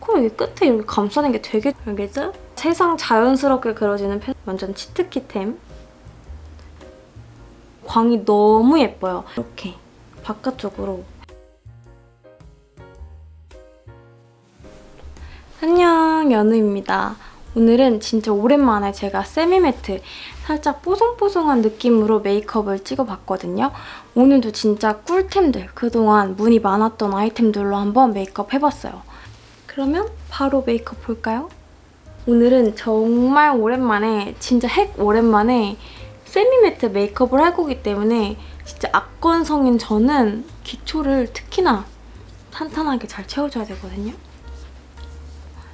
코 여기 끝에 이렇게 감싸는 게 되게 알겠죠? 세상 자연스럽게 그려지는 펜 완전 치트키템 광이 너무 예뻐요. 이렇게 바깥쪽으로 안녕 연우입니다. 오늘은 진짜 오랜만에 제가 세미매트 살짝 뽀송뽀송한 느낌으로 메이크업을 찍어봤거든요. 오늘도 진짜 꿀템들, 그동안 문의 많았던 아이템들로 한번 메이크업 해봤어요. 그러면 바로 메이크업 볼까요? 오늘은 정말 오랜만에, 진짜 핵 오랜만에 세미매트 메이크업을 할 거기 때문에 진짜 악건성인 저는 기초를 특히나 탄탄하게 잘 채워줘야 되거든요.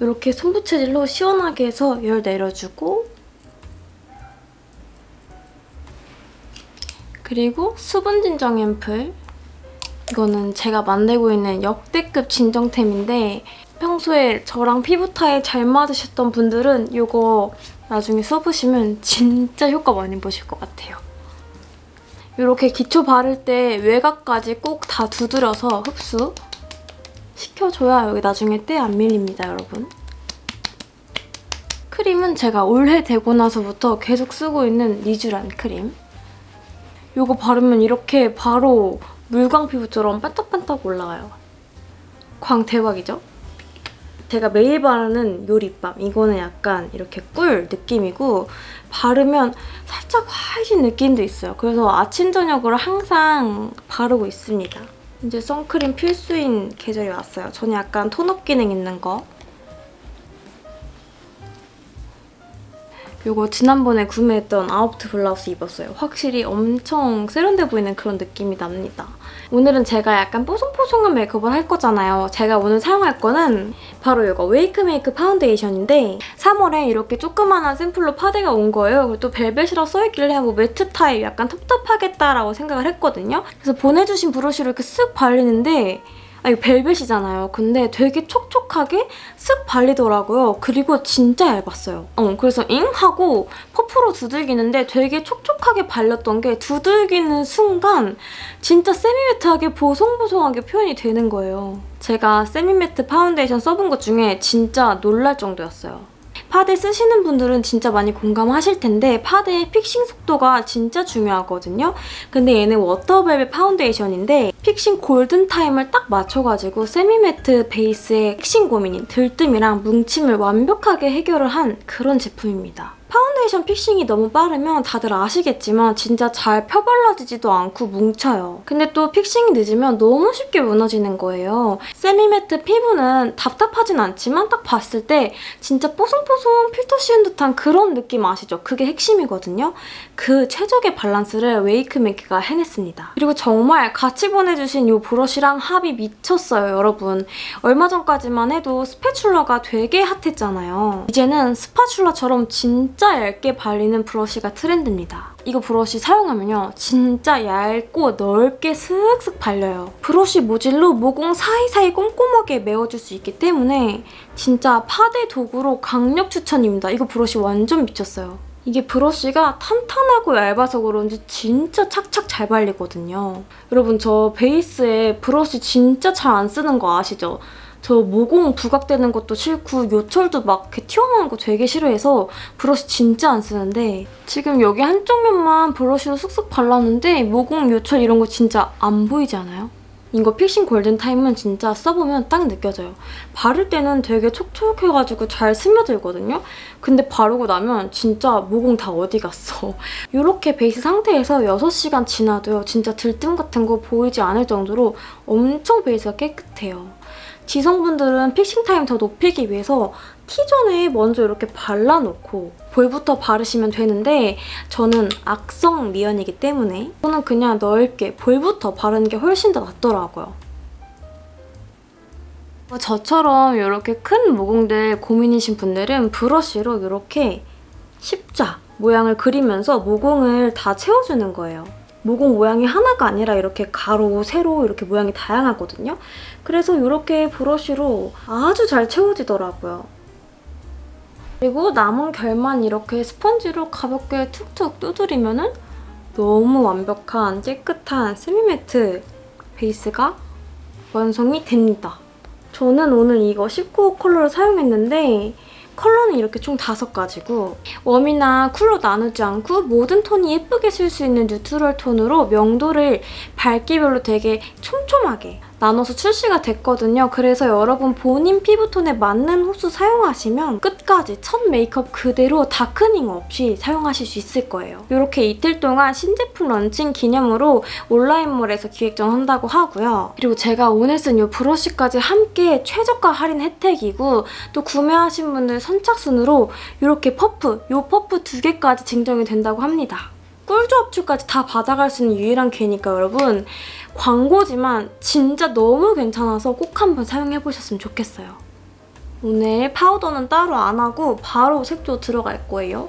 이렇게 손부채질로 시원하게 해서 열 내려주고 그리고 수분 진정 앰플 이거는 제가 만들고 있는 역대급 진정템인데 평소에 저랑 피부 타입 잘 맞으셨던 분들은 이거 나중에 써보시면 진짜 효과 많이 보실 것 같아요. 이렇게 기초 바를 때 외곽까지 꼭 다 두드려서 흡수 시켜줘야 여기 나중에 때 안 밀립니다, 여러분. 크림은 제가 올해 되고 나서부터 계속 쓰고 있는 리쥬란 크림. 이거 바르면 이렇게 바로 물광 피부처럼 반짝반짝 올라와요. 광 대박이죠? 제가 매일 바르는 요 립밤. 이거는 약간 이렇게 꿀 느낌이고 바르면 살짝 화해진 느낌도 있어요. 그래서 아침, 저녁으로 항상 바르고 있습니다. 이제 선크림 필수인 계절이 왔어요. 저는 약간 톤업 기능 있는 거. 이거 지난번에 구매했던 아웃트 블라우스 입었어요. 확실히 엄청 세련돼 보이는 그런 느낌이 납니다. 오늘은 제가 약간 뽀송뽀송한 메이크업을 할 거잖아요. 제가 오늘 사용할 거는 바로 이거 웨이크 메이크 파운데이션인데 3월에 이렇게 조그만한 샘플로 파데가 온 거예요. 그리고 또 벨벳이라 써있길래 뭐 매트 타입 약간 텁텁하겠다라고 생각을 했거든요. 그래서 보내주신 브러쉬로 이렇게 쓱 발리는데 아, 이거 벨벳이잖아요. 근데 되게 촉촉하게 쓱 발리더라고요. 그리고 진짜 얇았어요. 어, 그래서 잉? 하고 퍼프로 두들기는데 되게 촉촉하게 발렸던 게 두들기는 순간 진짜 semi-matte하게 보송보송하게 표현이 되는 거예요. 제가 semi-matte 파운데이션 써본 것 중에 진짜 놀랄 정도였어요. 파데 쓰시는 분들은 진짜 많이 공감하실 텐데 파데의 fixing 속도가 진짜 중요하거든요. 근데 얘는 water velvet 파운데이션인데 fixing 골든타임을 딱 맞춰가지고 semi-matte 베이스의 fixing 고민인 들뜸이랑 뭉침을 완벽하게 해결을 한 그런 제품입니다. 파운데이션 fixing이 너무 빠르면 다들 아시겠지만 진짜 잘 펴발라지지도 않고 뭉쳐요. 근데 또 fixing이 늦으면 너무 쉽게 무너지는 거예요. semi-matte 피부는 답답하진 않지만 딱 봤을 때 진짜 뽀송뽀송 필터 씌운 듯한 그런 느낌 아시죠? 그게 핵심이거든요. 그 최적의 밸런스를 웨이크메이크가 해냈습니다. 그리고 정말 같이 보내주신 이 브러쉬랑 합이 미쳤어요, 여러분. 얼마 전까지만 해도 spatula가 되게 hot했잖아요. 이제는 spatula처럼 진짜 진짜 얇게 발리는 브러쉬가 트렌드입니다. 이거 브러쉬 사용하면요. 진짜 얇고 넓게 슥슥 발려요. 브러쉬 모질로 모공 사이사이 꼼꼼하게 메워줄 수 있기 때문에 진짜 파데 도구로 강력 추천입니다. 이거 브러쉬 완전 미쳤어요. 이게 브러쉬가 탄탄하고 얇아서 그런지 진짜 착착 잘 발리거든요. 여러분 저 베이스에 브러쉬 진짜 잘 안 쓰는 거 아시죠? 저 모공 부각되는 것도 싫고 요철도 막 이렇게 튀어나오는 거 되게 싫어해서 브러쉬 진짜 안 쓰는데 지금 여기 한쪽 면만 브러쉬로 쓱쓱 발랐는데 모공, 요철 이런 거 진짜 안 보이지 않아요? 이거 fixing 골든타임은 진짜 써보면 딱 느껴져요. 바를 때는 되게 촉촉해가지고 잘 스며들거든요? 근데 바르고 나면 진짜 모공 다 어디 갔어. 이렇게 베이스 상태에서 6시간 지나도요. 진짜 들뜸 같은 거 보이지 않을 정도로 엄청 베이스가 깨끗해요. 지성분들은 fixing 타임 더 높이기 위해서 T존에 먼저 이렇게 발라놓고 볼부터 바르시면 되는데 저는 악성 미연이기 때문에 저는 그냥 넓게 볼부터 바르는 게 훨씬 더 낫더라고요. 저처럼 이렇게 큰 모공들 고민이신 분들은 브러쉬로 이렇게 십자 모양을 그리면서 모공을 다 채워주는 거예요. 모공 모양이 하나가 아니라 이렇게 가로, 세로 이렇게 모양이 다양하거든요. 그래서 이렇게 브러쉬로 아주 잘 채워지더라고요. 그리고 남은 결만 이렇게 스펀지로 가볍게 툭툭 두드리면 은 너무 완벽한 깨끗한 세미매트 베이스가 완성이 됩니다. 저는 오늘 이거 19호 컬러를 사용했는데 컬러는 이렇게 총 다섯 가지고 warm이나 cool로 나누지 않고 모든 톤이 예쁘게 쓸 수 있는 neutral 톤으로 명도를 밝기별로 되게 촘촘하게 나눠서 출시가 됐거든요. 그래서 여러분 본인 피부톤에 맞는 호수 사용하시면 끝까지 첫 메이크업 그대로 darkening 없이 사용하실 수 있을 거예요. 이렇게 이틀 동안 신제품 런칭 기념으로 온라인몰에서 기획전 한다고 하고요. 그리고 제가 오늘 쓴 이 브러쉬까지 함께 최저가 할인 혜택이고 또 구매하신 분들 선착순으로 이렇게 퍼프, 이 퍼프 두 개까지 증정이 된다고 합니다. 꿀조합 tool까지 다 받아갈 수 있는 유일한 기회니까 여러분 광고지만 진짜 너무 괜찮아서 꼭 한번 사용해보셨으면 좋겠어요. 오늘 파우더는 따로 안 하고 바로 색조 들어갈 거예요.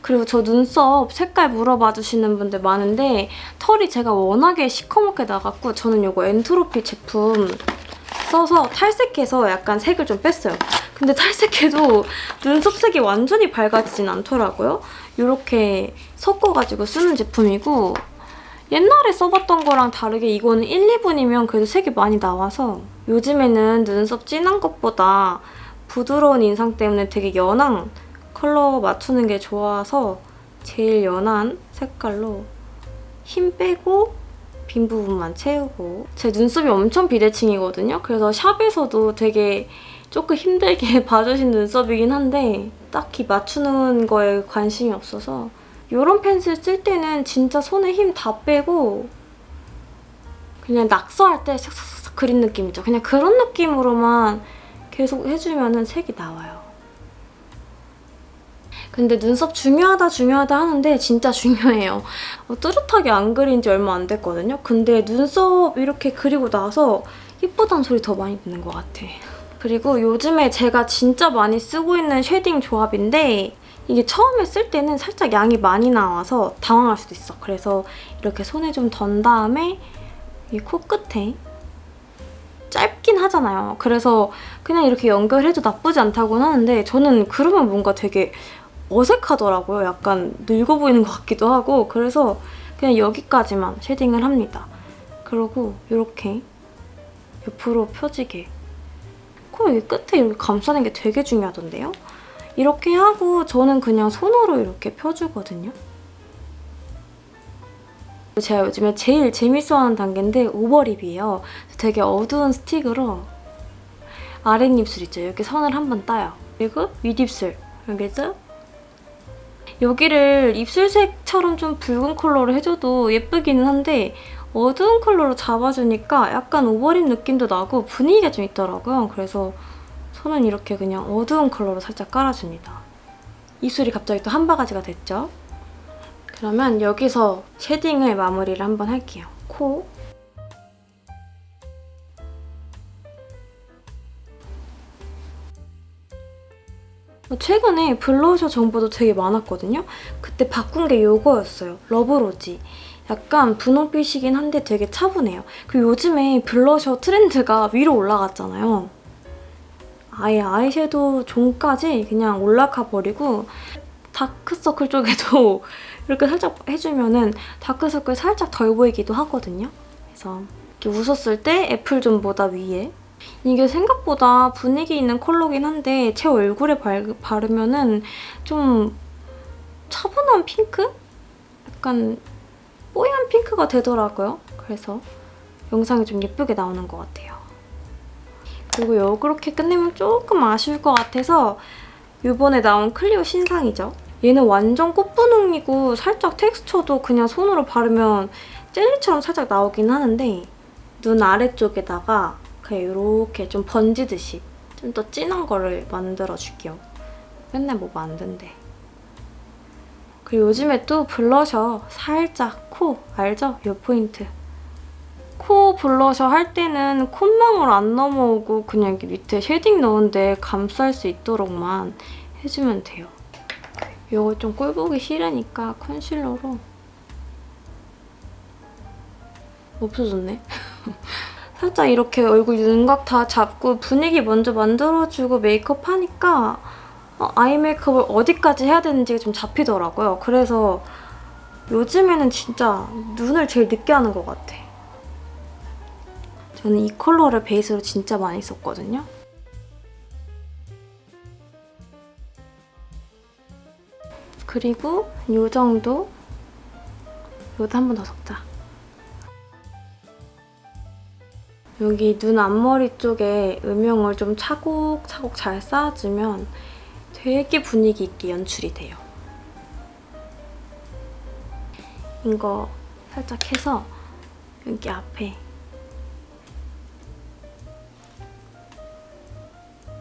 그리고 저 눈썹 색깔 물어봐 주시는 분들 많은데 털이 제가 워낙에 시커멓게 나갖고 저는 이거 엔트로피 제품 써서 탈색해서 약간 색을 좀 뺐어요. 근데 탈색해도 눈썹 색이 완전히 밝아지진 않더라고요. 이렇게 섞어가지고 쓰는 제품이고 옛날에 써봤던 거랑 다르게 이거는 1, 2분이면 그래도 색이 많이 나와서 요즘에는 눈썹 진한 것보다 부드러운 인상 때문에 되게 연한 컬러 맞추는 게 좋아서 제일 연한 색깔로 힘 빼고 빈 부분만 채우고 제 눈썹이 엄청 비대칭이거든요. 그래서 샵에서도 되게 조금 힘들게 봐주신 눈썹이긴 한데 딱히 맞추는 거에 관심이 없어서 이런 펜슬 쓸 때는 진짜 손에 힘 다 빼고 그냥 낙서할 때 싹싹싹 그린 느낌이죠. 그냥 그런 느낌으로만 계속 해주면 색이 나와요. 근데 눈썹 중요하다 중요하다 하는데 진짜 중요해요. 어, 뚜렷하게 안 그린 지 얼마 안 됐거든요. 근데 눈썹 이렇게 그리고 나서 예쁘다는 소리 더 많이 듣는 것 같아. 그리고 요즘에 제가 진짜 많이 쓰고 있는 shading 조합인데 이게 처음에 쓸 때는 살짝 양이 많이 나와서 당황할 수도 있어. 그래서 이렇게 손에 좀 던 다음에 이 코끝에 짧긴 하잖아요. 그래서 그냥 이렇게 연결해도 나쁘지 않다고는 하는데 저는 그러면 뭔가 되게 어색하더라고요. 약간 늙어 보이는 것 같기도 하고 그래서 그냥 여기까지만 shading을 합니다. 그리고 이렇게 옆으로 펴지게 코 여기 끝에 이렇게 감싸는 게 되게 중요하던데요? 이렇게 하고 저는 그냥 손으로 이렇게 펴주거든요. 제가 요즘에 제일 재밌어하는 단계인데 overlip이에요. 되게 어두운 스틱으로 아랫입술 있죠? 여기 선을 한번 따요. 그리고 윗입술 여기도 여기를 입술색처럼 좀 붉은 컬러로 해줘도 예쁘기는 한데 어두운 컬러로 잡아주니까 약간 overlip 느낌도 나고 분위기가 좀 있더라고요. 그래서 선은 이렇게 그냥 어두운 컬러로 살짝 깔아줍니다. 입술이 갑자기 또 한 바가지가 됐죠? 그러면 여기서 shading을 마무리를 한번 할게요. 코. 최근에 블러셔 정보도 되게 많았거든요? 그때 바꾼 게 이거였어요. 러브로지. 약간 분홍빛이긴 한데 되게 차분해요. 그리고 요즘에 블러셔 트렌드가 위로 올라갔잖아요. 아예 아이섀도우 zone까지 그냥 올라가 버리고 다크서클 쪽에도 이렇게 살짝 해주면 은 다크서클 살짝 덜 보이기도 하거든요. 그래서 이렇게 웃었을 때 apple zone보다 위에 이게 생각보다 분위기 있는 컬러긴 한데 제 얼굴에 바르면 은 좀 차분한 핑크? 약간 뽀얀 핑크가 되더라고요. 그래서 영상이 좀 예쁘게 나오는 것 같아요. 그리고 이렇게 끝내면 조금 아쉬울 것 같아서 이번에 나온 클리오 신상이죠. 얘는 완전 꽃분홍이고 살짝 텍스처도 그냥 손으로 바르면 젤리처럼 살짝 나오긴 하는데 눈 아래쪽에다가 그냥 이렇게 좀 번지듯이 좀 더 진한 거를 만들어줄게요. 맨날 뭐 만든대. 그리고 요즘에 또 블러셔 살짝 코 알죠? 이 포인트. 코 블러셔 할 때는 콧망울 안 넘어오고 그냥 밑에 shading 넣은데 감쌀 수 있도록만 해주면 돼요. 이거 좀 꼴보기 싫으니까 컨실러로 없어졌네. 살짝 이렇게 얼굴 윤곽 다 잡고 분위기 먼저 만들어주고 메이크업 하니까 어, 아이 메이크업을 어디까지 해야 되는지가 좀 잡히더라고요. 그래서 요즘에는 진짜 눈을 제일 늦게 하는 것 같아. 저는 이 컬러를 베이스로 진짜 많이 썼거든요. 그리고 이 정도 이것도 한 번 더 섞자. 여기 눈 앞머리 쪽에 음영을 좀 차곡차곡 잘 쌓아주면 되게 분위기 있게 연출이 돼요. 이거 살짝 해서 여기 앞에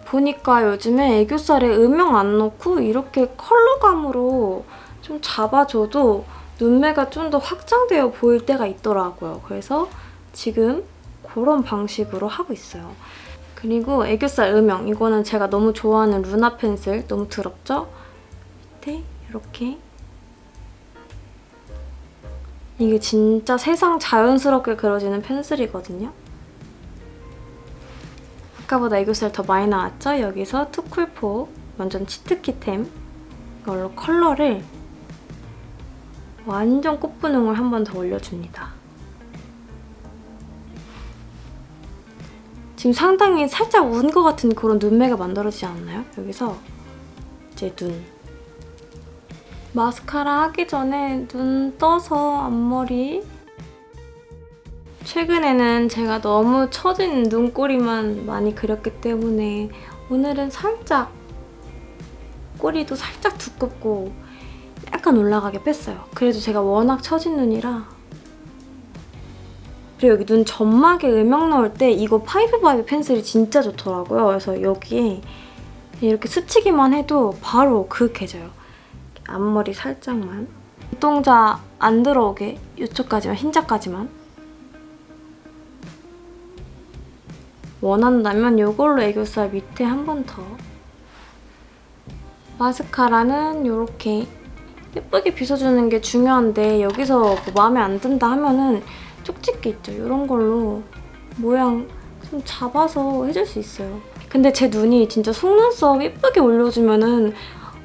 보니까 요즘에 애교살에 음영 안 넣고 이렇게 컬러감으로 좀 잡아줘도 눈매가 좀 더 확장되어 보일 때가 있더라고요. 그래서 지금 그런 방식으로 하고 있어요. 그리고 애교살 음영 이거는 제가 너무 좋아하는 루나 펜슬 너무 더럽죠? 밑에 이렇게 이게 진짜 세상 자연스럽게 그려지는 펜슬이거든요. 아까보다 애교살 더 많이 나왔죠? 여기서 투쿨포 완전 치트키템 이걸로 컬러를 완전 꽃분홍을 한 번 더 올려줍니다. 지금 상당히 살짝 운 것 같은 그런 눈매가 만들어지지 않나요? 여기서 이제 눈. 마스카라 하기 전에 눈 떠서 앞머리 최근에는 제가 너무 처진 눈꼬리만 많이 그렸기 때문에 오늘은 살짝 꼬리도 살짝 두껍고 약간 올라가게 뺐어요. 그래도 제가 워낙 처진 눈이라 그리고 여기 눈 점막에 음영 넣을 때 이거 파이브바이브 펜슬이 진짜 좋더라고요. 그래서 여기에 이렇게 스치기만 해도 바로 그윽해져요. 앞머리 살짝만. 눈동자 안 들어오게 이쪽까지만, 흰자까지만. 원한다면 이걸로 애교살 밑에 한 번 더. 마스카라는 이렇게 예쁘게 빗어주는 게 중요한데 여기서 뭐 마음에 안 든다 하면은 쪽집게 있죠? 이런 걸로 모양 좀 잡아서 해줄 수 있어요. 근데 제 눈이 진짜 속눈썹 예쁘게 올려주면은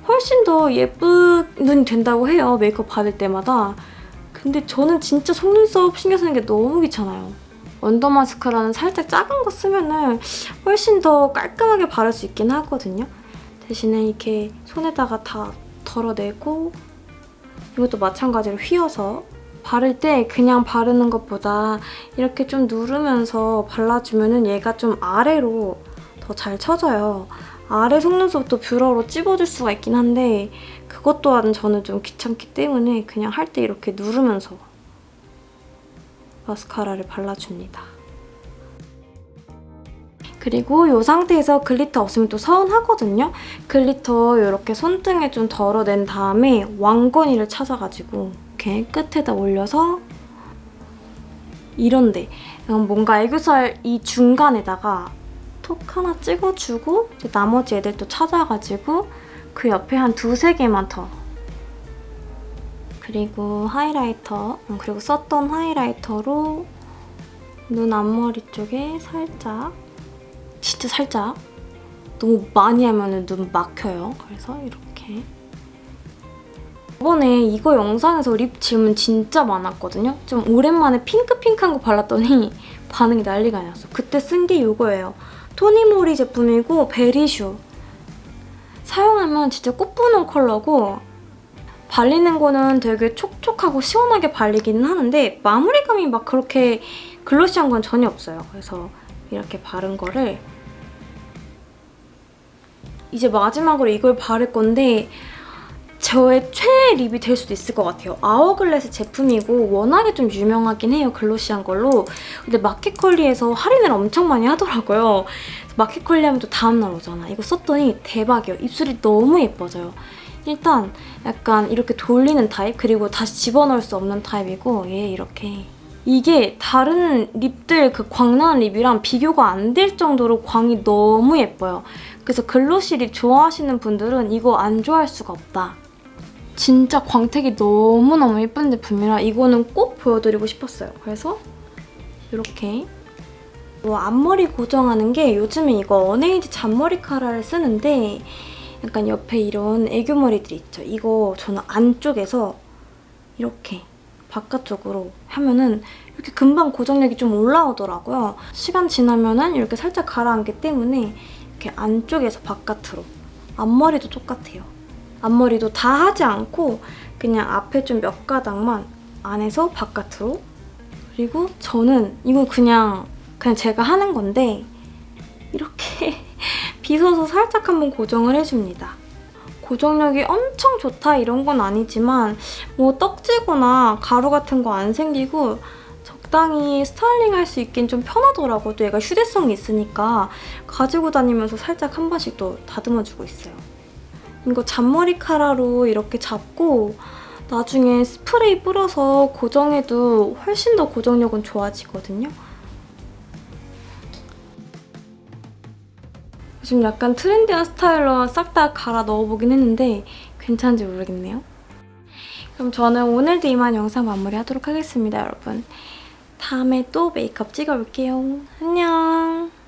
훨씬 더 예쁜 눈이 된다고 해요. 메이크업 받을 때마다. 근데 저는 진짜 속눈썹 신경 쓰는 게 너무 귀찮아요. 원더 마스카라는 살짝 작은 거 쓰면은 훨씬 더 깔끔하게 바를 수 있긴 하거든요. 대신에 이렇게 손에다가 다 덜어내고 이것도 마찬가지로 휘어서 바를 때 그냥 바르는 것보다 이렇게 좀 누르면서 발라주면 얘가 좀 아래로 더 잘 쳐져요. 아래 속눈썹도 뷰러로 찝어줄 수가 있긴 한데 그것 또한 저는 좀 귀찮기 때문에 그냥 할 때 이렇게 누르면서 마스카라를 발라줍니다. 그리고 이 상태에서 glitter 없으면 또 서운하거든요. glitter 이렇게 손등에 좀 덜어낸 다음에 왕건이를 찾아가지고 이렇게 끝에다 올려서 이런데 뭔가 애교살 이 중간에다가 톡 하나 찍어주고 나머지 애들 또 찾아가지고 그 옆에 한 두세 개만 더 그리고 하이라이터 음, 그리고 썼던 하이라이터로 눈 앞머리 쪽에 살짝 진짜 살짝 너무 많이 하면 눈 막혀요. 그래서 이렇게 이번에 이거 영상에서 립 질문 진짜 많았거든요. 좀 오랜만에 핑크핑크한 거 발랐더니 반응이 난리가 났어. 그때 쓴 게 이거예요. 토니모리 제품이고 베리슈. 사용하면 진짜 꽃분홍 컬러고 발리는 거는 되게 촉촉하고 시원하게 발리기는 하는데 마무리감이 막 그렇게 글로시한 건 전혀 없어요. 그래서 이렇게 바른 거를 이제 마지막으로 이걸 바를 건데 저의 최애 lip이 될 수도 있을 것 같아요. 아워글래스 제품이고 워낙에 좀 유명하긴 해요, glossy한 걸로. 근데 마켓컬리에서 할인을 엄청 많이 하더라고요. 마켓컬리 하면 또 다음날 오잖아. 이거 썼더니 대박이에요. 입술이 너무 예뻐져요. 일단 약간 이렇게 돌리는 타입 그리고 다시 집어넣을 수 없는 타입이고 얘 이렇게 이게 다른 lip들 그 광나는 lip이랑 비교가 안 될 정도로 광이 너무 예뻐요. 그래서 글로시 립 좋아하시는 분들은 이거 안 좋아할 수가 없다. 진짜 광택이 너무너무 예쁜 제품이라 이거는 꼭 보여드리고 싶었어요. 그래서 이렇게 뭐 앞머리 고정하는 게 요즘에 이거 어네이드 잔머리 카라를 쓰는데 약간 옆에 이런 애교머리들이 있죠. 이거 저는 안쪽에서 이렇게 바깥쪽으로 하면은 이렇게 금방 고정력이 좀 올라오더라고요. 시간 지나면은 이렇게 살짝 가라앉기 때문에 이렇게 안쪽에서 바깥으로 앞머리도 똑같아요. 앞머리도 다 하지 않고 그냥 앞에 좀 몇 가닥만 안에서 바깥으로 그리고 저는 이거 그냥 그냥 제가 하는 건데 이렇게 빗어서 살짝 한번 고정을 해줍니다. 고정력이 엄청 좋다 이런 건 아니지만 뭐 떡지거나 가루 같은 거 안 생기고 적당히 스타일링 할 수 있긴 좀 편하더라고요. 또 얘가 휴대성이 있으니까 가지고 다니면서 살짝 한 번씩 또 다듬어주고 있어요. 이거 잔머리 카라로 이렇게 잡고 나중에 스프레이 뿌려서 고정해도 훨씬 더 고정력은 좋아지거든요. 요즘 약간 트렌디한 스타일로 싹 다 갈아 넣어보긴 했는데 괜찮은지 모르겠네요. 그럼 저는 오늘도 이만 영상 마무리하도록 하겠습니다, 여러분. 다음에 또 메이크업 찍어볼게요. 안녕!